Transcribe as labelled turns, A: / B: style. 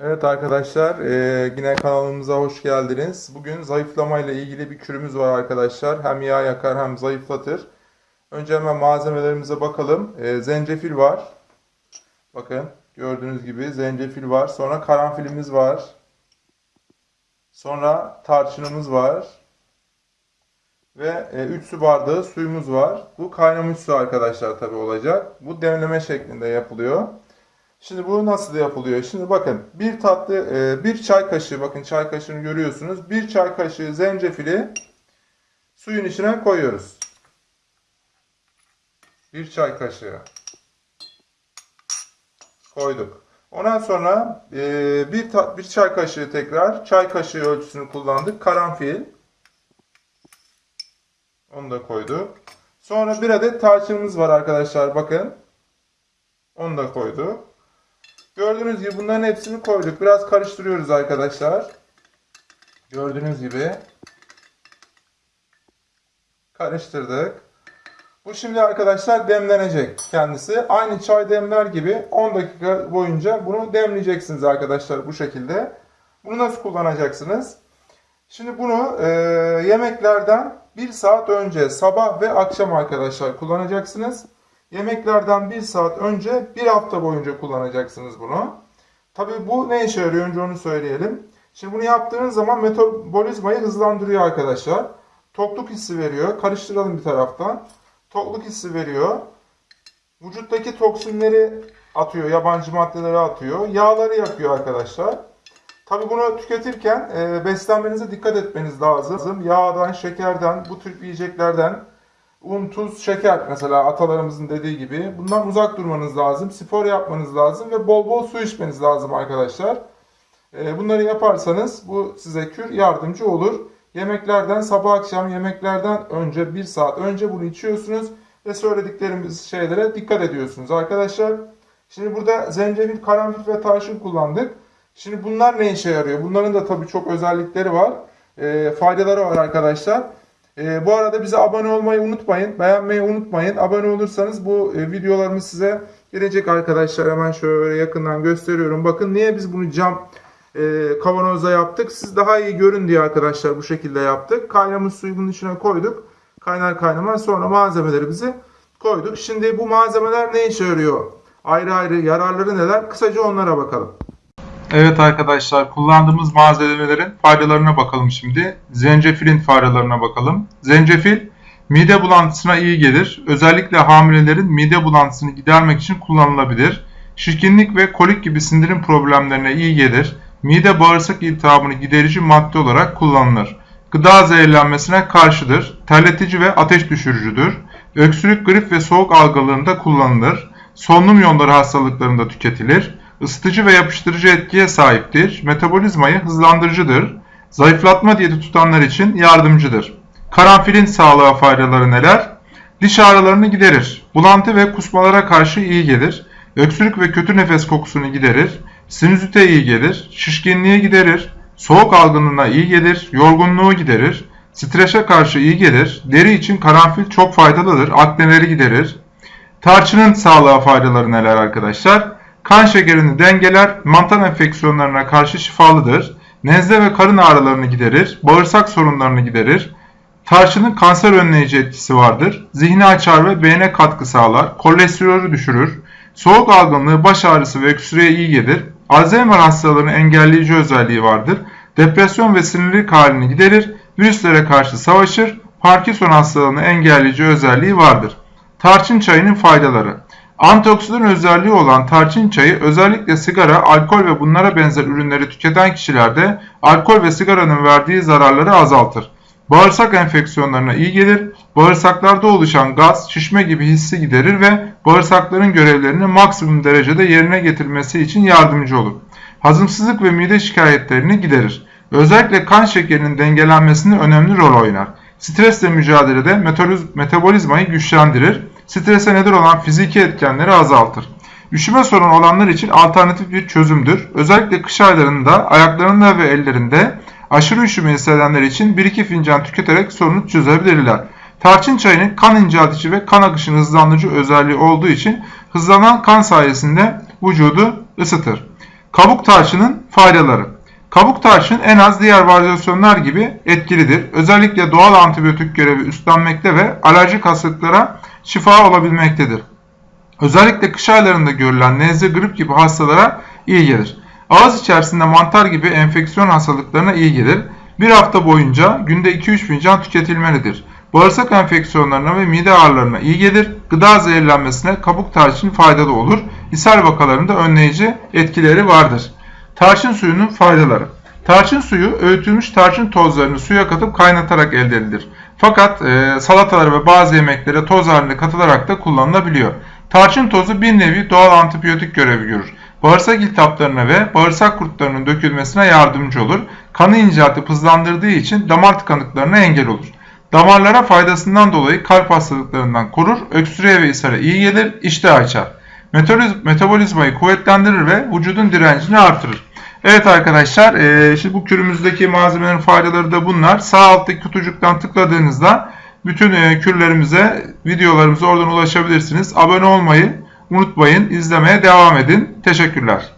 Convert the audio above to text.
A: Evet arkadaşlar, eee, yine kanalımıza hoş geldiniz. Bugün zayıflama ile ilgili bir kürümüz var arkadaşlar. Hem yağ yakar hem zayıflatır. Önce hemen malzemelerimize bakalım. Eee, zencefil var. Bakın gördüğünüz gibi zencefil var. Sonra karanfilimiz var. Sonra tarçınımız var. Ve 3 su bardağı suyumuz var. Bu kaynamış su arkadaşlar tabi olacak. Bu demleme şeklinde yapılıyor. Şimdi bu nasıl yapılıyor? Şimdi bakın bir tatlı e, bir çay kaşığı bakın çay kaşığını görüyorsunuz. Bir çay kaşığı zencefili suyun içine koyuyoruz. Bir çay kaşığı koyduk. Ondan sonra e, bir bir çay kaşığı tekrar çay kaşığı ölçüsünü kullandık. Karanfil. Onu da koyduk. Sonra bir adet tarçınımız var arkadaşlar bakın. Onu da koyduk. Gördüğünüz gibi bunların hepsini koyduk. Biraz karıştırıyoruz arkadaşlar. Gördüğünüz gibi. Karıştırdık. Bu şimdi arkadaşlar demlenecek kendisi. Aynı çay demler gibi 10 dakika boyunca bunu demleyeceksiniz arkadaşlar bu şekilde. Bunu nasıl kullanacaksınız? Şimdi bunu e, yemeklerden 1 saat önce sabah ve akşam arkadaşlar kullanacaksınız. Yemeklerden 1 saat önce 1 hafta boyunca kullanacaksınız bunu. Tabii bu ne işe yarıyor önce onu söyleyelim. Şimdi bunu yaptığınız zaman metabolizmayı hızlandırıyor arkadaşlar. Tokluk hissi veriyor. Karıştıralım bir taraftan. Tokluk hissi veriyor. Vücuttaki toksinleri atıyor, yabancı maddeleri atıyor. Yağları yakıyor arkadaşlar. Tabii bunu tüketirken e, beslenmenize dikkat etmeniz lazım. Yağdan, şekerden, bu tür yiyeceklerden, un, tuz, şeker mesela atalarımızın dediği gibi bundan uzak durmanız lazım. Spor yapmanız lazım ve bol bol su içmeniz lazım arkadaşlar. E, bunları yaparsanız bu size kür yardımcı olur. Yemeklerden sabah akşam yemeklerden önce bir saat önce bunu içiyorsunuz ve söylediklerimiz şeylere dikkat ediyorsunuz arkadaşlar. Şimdi burada zencefil, karanfil ve tarçın kullandık. Şimdi bunlar ne işe yarıyor? Bunların da tabii çok özellikleri var. E, faydaları var arkadaşlar. E, bu arada bize abone olmayı unutmayın. Beğenmeyi unutmayın. Abone olursanız bu e, videolarımız size gelecek arkadaşlar. Hemen şöyle yakından gösteriyorum. Bakın niye biz bunu cam e, kavanozda yaptık. Siz daha iyi görün diye arkadaşlar bu şekilde yaptık. Kaynamış suyu bunun içine koyduk. Kaynar kaynamaz sonra malzemelerimizi koyduk. Şimdi bu malzemeler ne işe yarıyor? Ayrı ayrı yararları neler? Kısaca onlara bakalım. Evet arkadaşlar kullandığımız malzemelerin faydalarına bakalım şimdi. Zencefilin faydalarına bakalım. Zencefil mide bulantısına iyi gelir. Özellikle hamilelerin mide bulantısını gidermek için kullanılabilir. Şişkinlik ve kolik gibi sindirim problemlerine iyi gelir. Mide bağırsak iltihabını giderici madde olarak kullanılır. Gıda zehirlenmesine karşıdır. Terletici ve ateş düşürücüdür. Öksürük, grip ve soğuk algınlığında kullanılır. Solunum yolları hastalıklarında tüketilir ısıtıcı ve yapıştırıcı etkiye sahiptir, metabolizmayı hızlandırıcıdır, zayıflatma diyeti tutanlar için yardımcıdır. Karanfilin sağlığa faydaları neler? Diş ağrılarını giderir, bulantı ve kusmalara karşı iyi gelir, öksürük ve kötü nefes kokusunu giderir, sinüzite iyi gelir, şişkinliğe giderir, soğuk algınlığına iyi gelir, yorgunluğu giderir, strese karşı iyi gelir, deri için karanfil çok faydalıdır, akneleri giderir. Tarçının sağlığa faydaları neler arkadaşlar? Kan şekerini dengeler, mantar enfeksiyonlarına karşı şifalıdır. Nezle ve karın ağrılarını giderir, bağırsak sorunlarını giderir. Tarçının kanser önleyici etkisi vardır. Zihni açar ve beyne katkı sağlar. Kolesterolü düşürür. Soğuk algınlığı, baş ağrısı ve öksürüğe iyi gelir. Alzheimer hastalarının engelleyici özelliği vardır. Depresyon ve sinirlik halini giderir. Virüslere karşı savaşır. Parkinson hastalığını engelleyici özelliği vardır. Tarçın çayının faydaları. Antioksidan özelliği olan tarçın çayı özellikle sigara, alkol ve bunlara benzer ürünleri tüketen kişilerde alkol ve sigaranın verdiği zararları azaltır. Bağırsak enfeksiyonlarına iyi gelir, bağırsaklarda oluşan gaz, şişme gibi hissi giderir ve bağırsakların görevlerini maksimum derecede yerine getirmesi için yardımcı olur. Hazımsızlık ve mide şikayetlerini giderir. Özellikle kan şekerinin dengelenmesinde önemli rol oynar. Stresle mücadelede metabolizmayı güçlendirir strese neden olan fiziki etkenleri azaltır. Üşüme sorunu olanlar için alternatif bir çözümdür. Özellikle kış aylarında ayaklarında ve ellerinde aşırı üşüme hissedenler için 1-2 fincan tüketerek sorunu çözebilirler. Tarçın çayının kan inceltici ve kan akışını hızlandırıcı özelliği olduğu için hızlanan kan sayesinde vücudu ısıtır. Kabuk tarçının faydaları. Kabuk tarçın en az diğer varyasyonlar gibi etkilidir. Özellikle doğal antibiyotik görevi üstlenmekte ve alerjik hastalıklara şifa olabilmektedir. Özellikle kış aylarında görülen nezle, grip gibi hastalara iyi gelir. Ağız içerisinde mantar gibi enfeksiyon hastalıklarına iyi gelir. Bir hafta boyunca günde 2-3 fincan tüketilmelidir. Bağırsak enfeksiyonlarına ve mide ağrılarına iyi gelir. Gıda zehirlenmesine kabuk tarçın faydalı olur. İshal vakalarında önleyici etkileri vardır. Tarçın suyunun faydaları. Tarçın suyu öğütülmüş tarçın tozlarını suya katıp kaynatarak elde edilir. Fakat e, salatalara ve bazı yemeklere toz halinde katılarak da kullanılabiliyor. Tarçın tozu bir nevi doğal antibiyotik görevi görür. Bağırsak iltihaplarına ve bağırsak kurtlarının dökülmesine yardımcı olur. Kanı inceltip hızlandırdığı için damar tıkanıklarına engel olur. Damarlara faydasından dolayı kalp hastalıklarından korur, öksürüğe ve ishale iyi gelir, iştah açar. Metaboliz- Metabolizmayı kuvvetlendirir ve vücudun direncini artırır. Evet arkadaşlar, eee, şimdi bu kürümüzdeki malzemelerin faydaları da bunlar. Sağ alttaki kutucuktan tıkladığınızda bütün eee, kürlerimize, videolarımıza oradan ulaşabilirsiniz. Abone olmayı unutmayın, izlemeye devam edin. Teşekkürler.